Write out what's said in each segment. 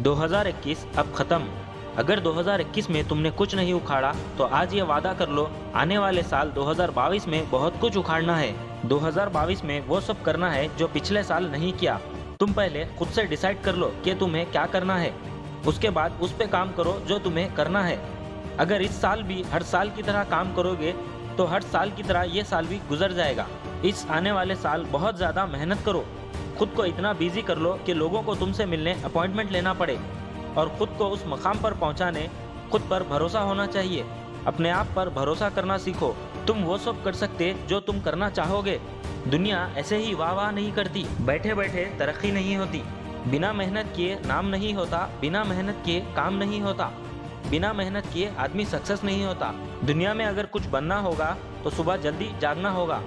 2021 अब खत्म। अगर 2021 में तुमने कुछ नहीं उखाड़ा तो आज ये वादा कर लो, आने वाले साल 2022 में बहुत कुछ उखाड़ना है। 2022 में वो सब करना है जो पिछले साल नहीं किया। तुम पहले खुद से डिसाइड कर लो कि तुम्हें क्या करना है। उसके बाद उस पे काम करो जो तुम्हें करना है। अगर इस साल भी हर साल की तरह काम करोगे तो हर साल की तरह ये साल भी गुजर जाएगा। इस आने वाले साल बहुत ज़्यादा मेहनत करो। खुद को इतना बिज़ी कर लो कि लोगों को तुमसे मिलने अपॉइंटमेंट लेना पड़े। और खुद को उस मकाम पर पहुँचाने, खुद पर भरोसा होना चाहिए। अपने आप पर भरोसा करना सीखो। तुम वो सब कर सकते जो तुम करना चाहोगे। दुनिया ऐसे ही वाह वाह नहीं करती। बैठे बैठे तरक्की नहीं होती। बिना मेहनत किए नाम नहीं होता। बिना मेहनत किए काम नहीं होता। बिना मेहनत किए आदमी सक्सेस नहीं होता। दुनिया में अगर कुछ बनना होगा तो सुबह जल्दी जागना होगा।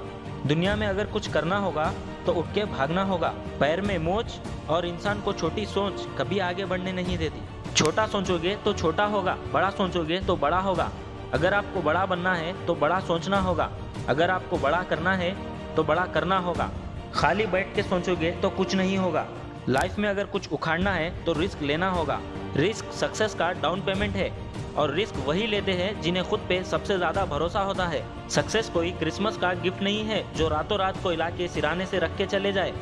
दुनिया में अगर कुछ करना होगा तो उठ के भागना होगा। पैर में मोच और इंसान को छोटी सोच कभी आगे बढ़ने नहीं देती। छोटा सोचोगे तो छोटा होगा, बड़ा सोचोगे तो बड़ा होगा। अगर आपको बड़ा बनना है तो बड़ा सोचना होगा। अगर आपको बड़ा करना है तो बड़ा करना होगा। खाली बैठ के सोचोगे तो कुछ नहीं होगा। लाइफ में अगर कुछ उखाड़ना है तो रिस्क लेना होगा। रिस्क सक्सेस का डाउन पेमेंट है। और रिस्क वही लेते हैं जिन्हें खुद पे सबसे ज़्यादा भरोसा होता है। सक्सेस कोई क्रिसमस का गिफ्ट नहीं है जो रातों रात को इलाके सिराने से रख के चले जाए।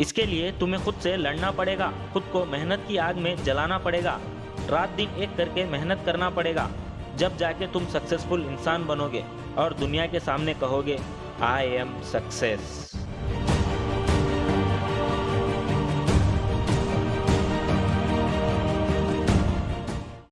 इसके लिए तुम्हें खुद से लड़ना पड़ेगा, खुद को मेहनत की आग में जलाना पड़ेगा। रात दिन एक करके मेहनत करना पड़ेगा, जब जाके तुम सक्सेसफुल इंसान बनोगे और दुनिया के सामने कहोगे आई एम सक्सेस